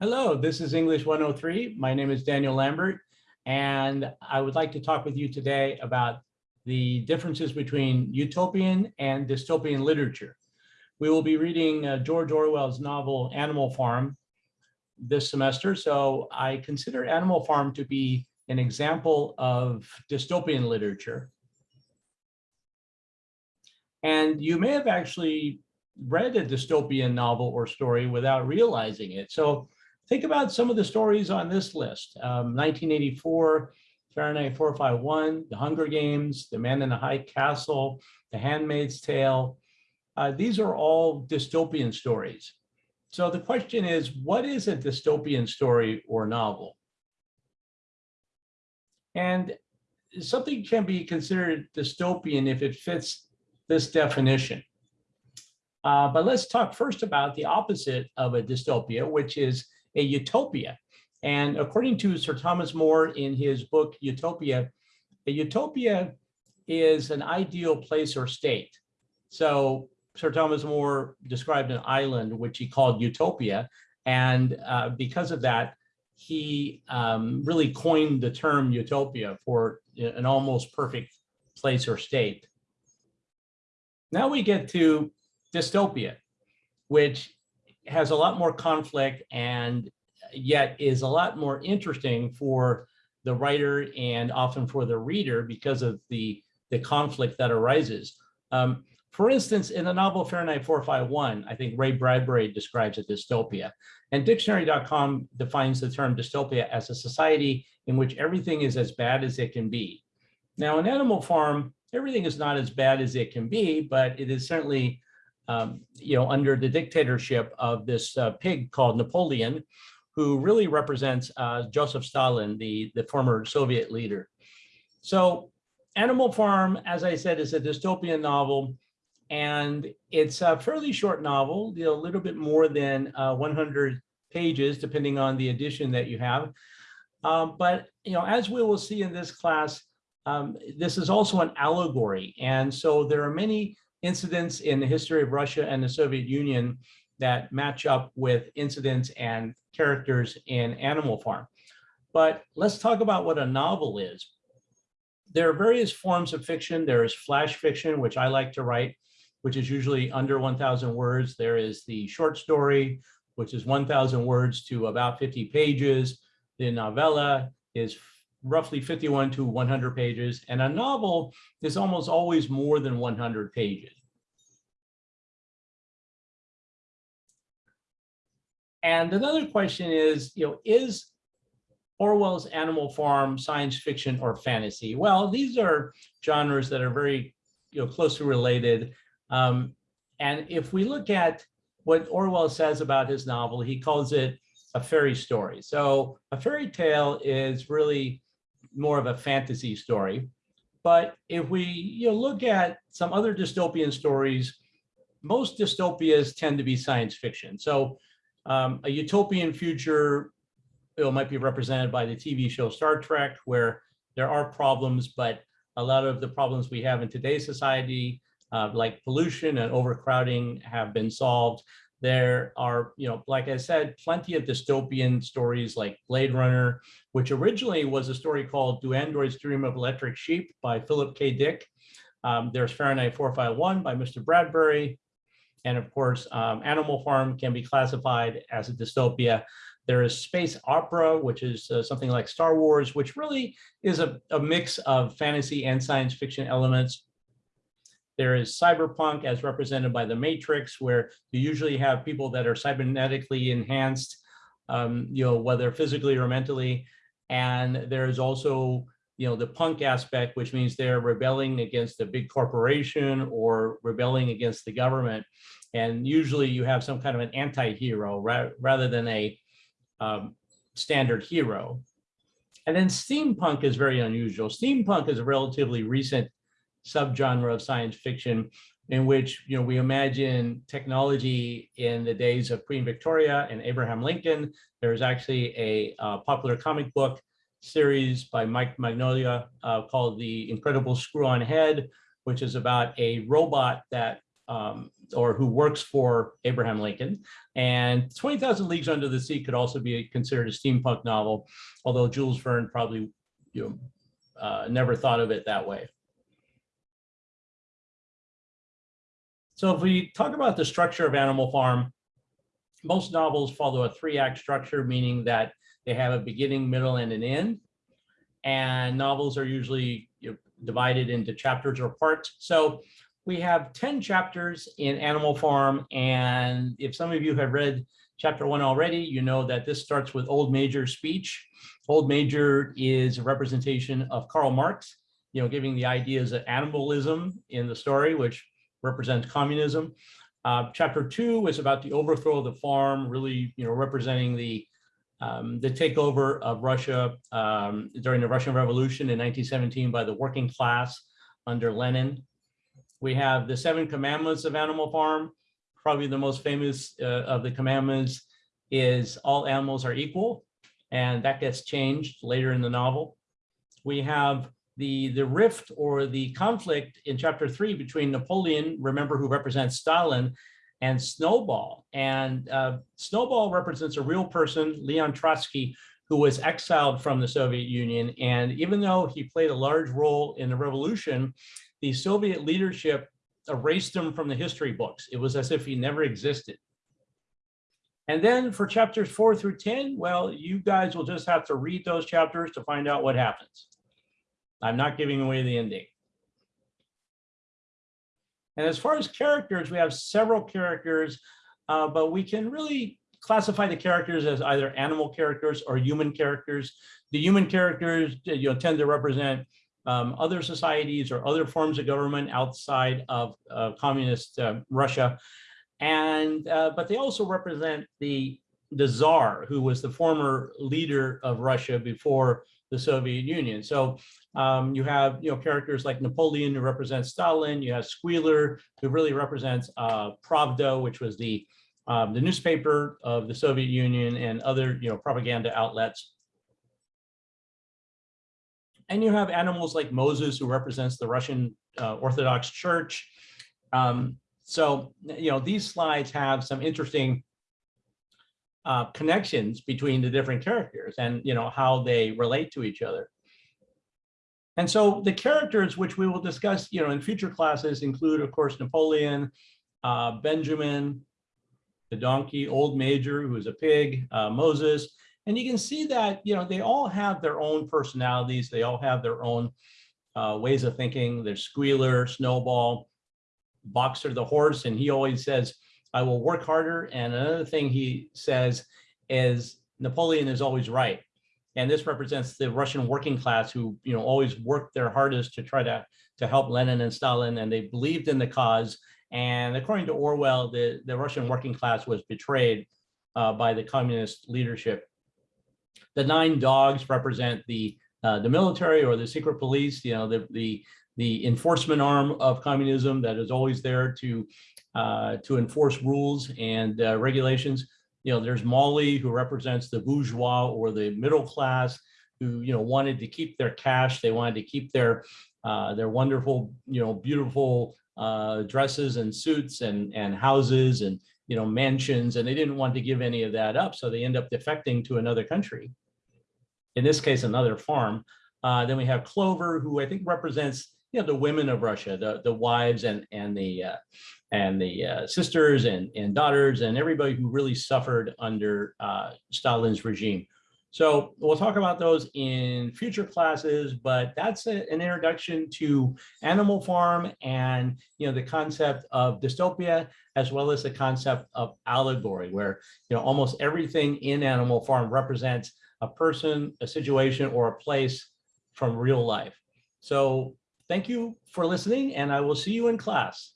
Hello, this is English 103. My name is Daniel Lambert, and I would like to talk with you today about the differences between utopian and dystopian literature. We will be reading uh, George Orwell's novel Animal Farm this semester, so I consider Animal Farm to be an example of dystopian literature. And you may have actually read a dystopian novel or story without realizing it. So think about some of the stories on this list. Um, 1984, Fahrenheit 451, The Hunger Games, The Man in the High Castle, The Handmaid's Tale. Uh, these are all dystopian stories. So the question is, what is a dystopian story or novel? And something can be considered dystopian if it fits this definition. Uh, but let's talk first about the opposite of a dystopia, which is a utopia. And according to Sir Thomas More in his book, Utopia, a utopia is an ideal place or state. So Sir Thomas More described an island, which he called Utopia. And uh, because of that, he um, really coined the term utopia for an almost perfect place or state. Now we get to dystopia, which has a lot more conflict and yet is a lot more interesting for the writer and often for the reader because of the, the conflict that arises. Um, for instance, in the novel Fahrenheit 451, I think Ray Bradbury describes a dystopia. And dictionary.com defines the term dystopia as a society in which everything is as bad as it can be. Now, in Animal Farm, everything is not as bad as it can be, but it is certainly um, you know, under the dictatorship of this uh, pig called Napoleon, who really represents uh, Joseph Stalin, the, the former Soviet leader. So Animal Farm, as I said, is a dystopian novel, and it's a fairly short novel, you know, a little bit more than uh, 100 pages, depending on the edition that you have. Um, but, you know, as we will see in this class, um, this is also an allegory. And so there are many incidents in the history of Russia and the Soviet Union that match up with incidents and characters in Animal Farm. But let's talk about what a novel is. There are various forms of fiction. There is flash fiction, which I like to write, which is usually under 1,000 words. There is the short story, which is 1,000 words to about 50 pages. The novella is roughly 51 to 100 pages, and a novel is almost always more than 100 pages. And another question is, you know, is Orwell's Animal Farm science fiction or fantasy? Well, these are genres that are very, you know, closely related. Um, and if we look at what Orwell says about his novel, he calls it a fairy story. So a fairy tale is really more of a fantasy story. But if we you know, look at some other dystopian stories, most dystopias tend to be science fiction. So um, a utopian future know, might be represented by the TV show Star Trek, where there are problems, but a lot of the problems we have in today's society, uh, like pollution and overcrowding, have been solved. There are, you know, like I said, plenty of dystopian stories like Blade Runner, which originally was a story called Do Androids Dream of Electric Sheep by Philip K. Dick. Um, there's Fahrenheit 451 by Mr. Bradbury. And of course, um, Animal Farm can be classified as a dystopia. There is space opera, which is uh, something like Star Wars, which really is a, a mix of fantasy and science fiction elements. There is cyberpunk as represented by the Matrix, where you usually have people that are cybernetically enhanced, um, you know, whether physically or mentally. And there's also, you know, the punk aspect, which means they're rebelling against a big corporation or rebelling against the government. And usually you have some kind of an anti-hero ra rather than a um, standard hero. And then steampunk is very unusual. Steampunk is a relatively recent subgenre of science fiction in which you know we imagine technology in the days of Queen Victoria and Abraham Lincoln. There's actually a uh, popular comic book series by Mike Mignola uh, called The Incredible Screw-On Head, which is about a robot that um, or who works for Abraham Lincoln. And 20,000 Leagues Under the Sea could also be considered a steampunk novel, although Jules Verne probably you know, uh, never thought of it that way. So if we talk about the structure of Animal Farm, most novels follow a three-act structure, meaning that they have a beginning, middle, and an end. And novels are usually you know, divided into chapters or parts. So we have 10 chapters in Animal Farm. And if some of you have read chapter one already, you know that this starts with Old Major's speech. Old Major is a representation of Karl Marx, you know, giving the ideas of animalism in the story, which represents communism. Uh, chapter two is about the overthrow of the farm, really, you know, representing the um, the takeover of Russia um, during the Russian Revolution in 1917 by the working class under Lenin. We have the seven commandments of Animal Farm. Probably the most famous uh, of the commandments is all animals are equal, and that gets changed later in the novel. We have the, the rift or the conflict in chapter three between Napoleon, remember who represents Stalin, and Snowball. And uh, Snowball represents a real person, Leon Trotsky, who was exiled from the Soviet Union. And even though he played a large role in the revolution, the Soviet leadership erased him from the history books. It was as if he never existed. And then for chapters four through 10, well, you guys will just have to read those chapters to find out what happens. I'm not giving away the ending. And as far as characters, we have several characters, uh, but we can really classify the characters as either animal characters or human characters. The human characters you know, tend to represent um, other societies or other forms of government outside of uh, communist uh, Russia. And, uh, but they also represent the, the czar, who was the former leader of Russia before the Soviet Union. So um, you have you know characters like Napoleon who represents Stalin. You have Squealer who really represents uh, Pravda, which was the um, the newspaper of the Soviet Union and other you know propaganda outlets. And you have animals like Moses who represents the Russian uh, Orthodox Church. Um, so you know these slides have some interesting uh, connections between the different characters and you know how they relate to each other. And so the characters which we will discuss you know in future classes include of course Napoleon, uh, Benjamin, the donkey, old major who is a pig, uh, Moses, and you can see that you know they all have their own personalities, they all have their own uh, ways of thinking. There's Squealer, Snowball, Boxer the horse, and he always says, I will work harder. And another thing he says is Napoleon is always right. And this represents the Russian working class who, you know, always worked their hardest to try to, to help Lenin and Stalin, and they believed in the cause. And according to Orwell, the, the Russian working class was betrayed uh, by the communist leadership. The nine dogs represent the uh, the military or the secret police, you know, the, the, the enforcement arm of communism that is always there to uh, to enforce rules and uh, regulations. You know, there's Molly who represents the bourgeois or the middle class who, you know, wanted to keep their cash. They wanted to keep their uh, their wonderful, you know, beautiful uh, dresses and suits and, and houses and, you know, mansions. And they didn't want to give any of that up. So they end up defecting to another country. In this case, another farm. Uh, then we have Clover, who I think represents you know, the women of Russia, the, the wives and, and the, uh, and the uh, sisters and, and daughters and everybody who really suffered under uh, Stalin's regime. So we'll talk about those in future classes, but that's a, an introduction to Animal Farm and you know the concept of dystopia, as well as the concept of allegory, where you know almost everything in Animal Farm represents a person, a situation, or a place from real life. So Thank you for listening and I will see you in class.